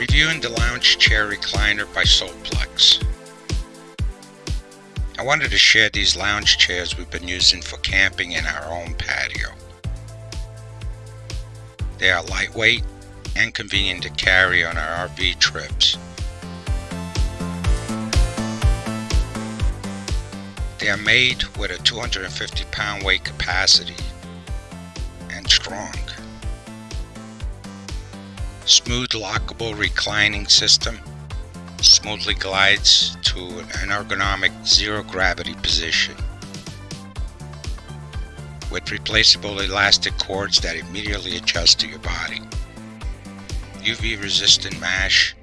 Reviewing the lounge chair recliner by Solplex. I wanted to share these lounge chairs we've been using for camping in our own patio. They are lightweight and convenient to carry on our RV trips. They are made with a 250 pound weight capacity and strong. Smooth lockable reclining system smoothly glides to an ergonomic zero gravity position with replaceable elastic cords that immediately adjust to your body. UV resistant mesh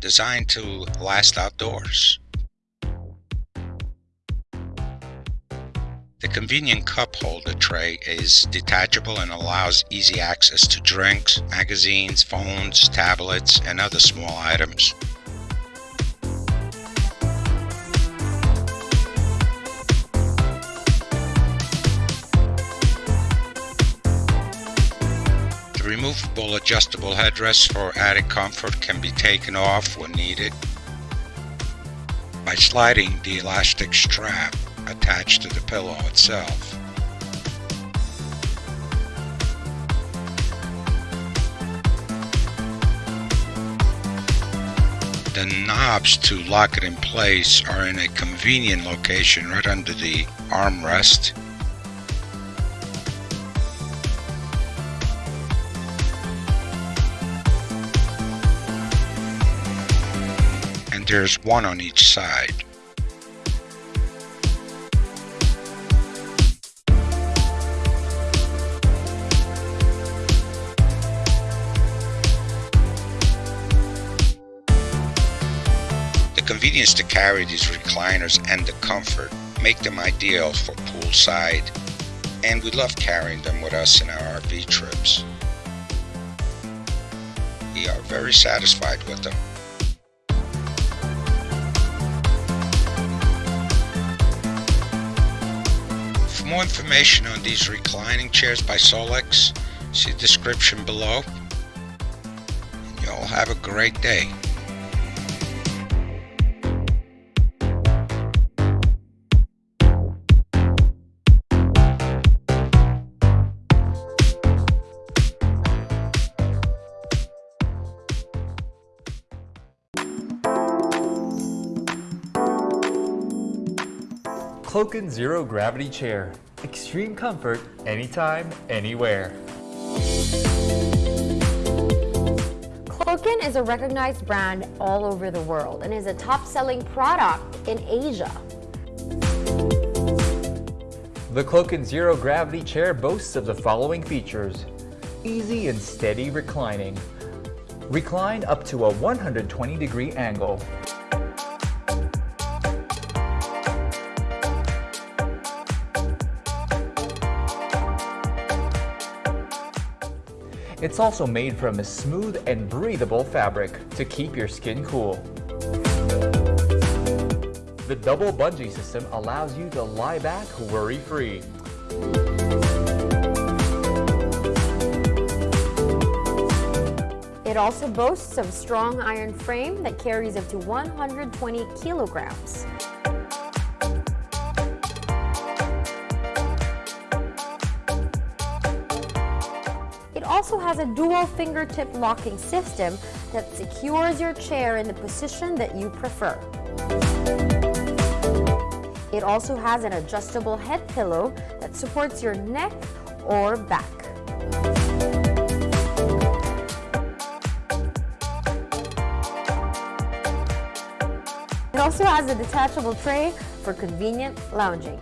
designed to last outdoors. The convenient cup holder tray is detachable and allows easy access to drinks, magazines, phones, tablets, and other small items. The removable adjustable headrest for added comfort can be taken off when needed by sliding the elastic strap attached to the pillow itself. The knobs to lock it in place are in a convenient location right under the armrest. And there's one on each side. Convenience to carry these recliners and the comfort make them ideal for poolside, and we love carrying them with us in our RV trips. We are very satisfied with them. For more information on these reclining chairs by Solex, see the description below. And you all have a great day. Cloakin Zero Gravity Chair. Extreme comfort, anytime, anywhere. Cloakin is a recognized brand all over the world and is a top-selling product in Asia. The Cloakin Zero Gravity Chair boasts of the following features. Easy and steady reclining. Recline up to a 120 degree angle. It's also made from a smooth and breathable fabric to keep your skin cool. The double bungee system allows you to lie back worry-free. It also boasts of strong iron frame that carries up to 120 kilograms. Also has a dual fingertip locking system that secures your chair in the position that you prefer. It also has an adjustable head pillow that supports your neck or back. It also has a detachable tray for convenient lounging.